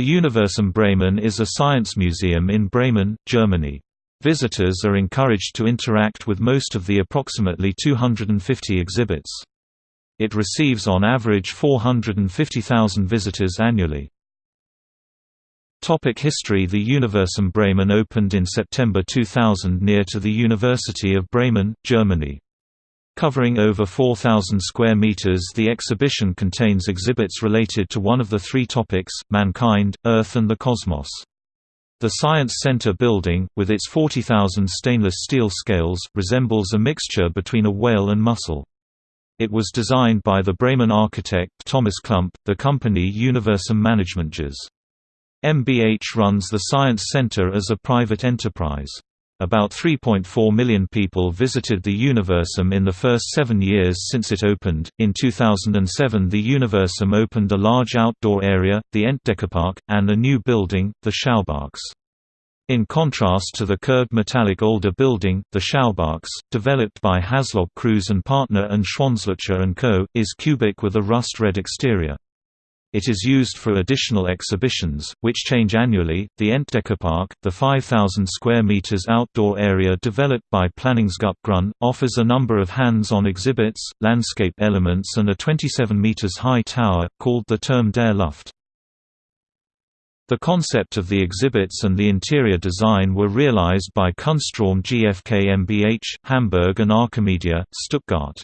The Universum Bremen is a science museum in Bremen, Germany. Visitors are encouraged to interact with most of the approximately 250 exhibits. It receives on average 450,000 visitors annually. Topic history The Universum Bremen opened in September 2000 near to the University of Bremen, Germany. Covering over 4,000 square meters the exhibition contains exhibits related to one of the three topics, mankind, Earth and the cosmos. The Science Center building, with its 40,000 stainless steel scales, resembles a mixture between a whale and mussel. It was designed by the Bremen architect Thomas Klumpp, the company Universum Management GmbH runs the Science Center as a private enterprise. About 3.4 million people visited the Universum in the first seven years since it opened. In 2007, the Universum opened a large outdoor area, the Entdeckerpark, and a new building, the SchauBox. In contrast to the curved metallic older building, the SchauBox, developed by Haslob Kruse and partner and Schwanzlöcher & Co., is cubic with a rust-red exterior. It is used for additional exhibitions, which change annually. The Entdeckerpark, the 5,000 square meters outdoor area developed by Planungsgruppe offers a number of hands-on exhibits, landscape elements, and a 27 meters high tower called the Turm der Luft. The concept of the exhibits and the interior design were realized by Kunstraum GfK MBH, Hamburg and Archimedia, Stuttgart.